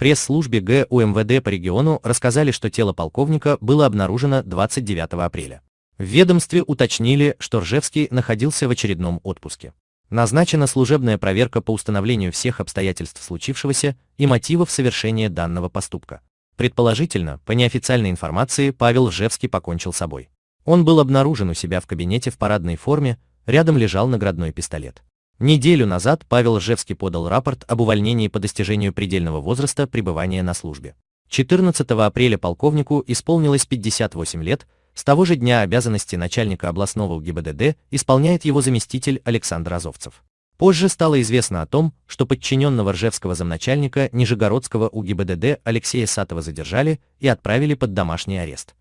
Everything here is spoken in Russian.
пресс-службе ГУ МВД по региону рассказали, что тело полковника было обнаружено 29 апреля. В ведомстве уточнили, что Ржевский находился в очередном отпуске. Назначена служебная проверка по установлению всех обстоятельств случившегося и мотивов совершения данного поступка. Предположительно, по неофициальной информации, Павел Ржевский покончил собой. Он был обнаружен у себя в кабинете в парадной форме, рядом лежал наградной пистолет. Неделю назад Павел Ржевский подал рапорт об увольнении по достижению предельного возраста пребывания на службе. 14 апреля полковнику исполнилось 58 лет, с того же дня обязанности начальника областного УГИБДД исполняет его заместитель Александр Азовцев. Позже стало известно о том, что подчиненного Ржевского замначальника Нижегородского УГИБДД Алексея Сатова задержали и отправили под домашний арест.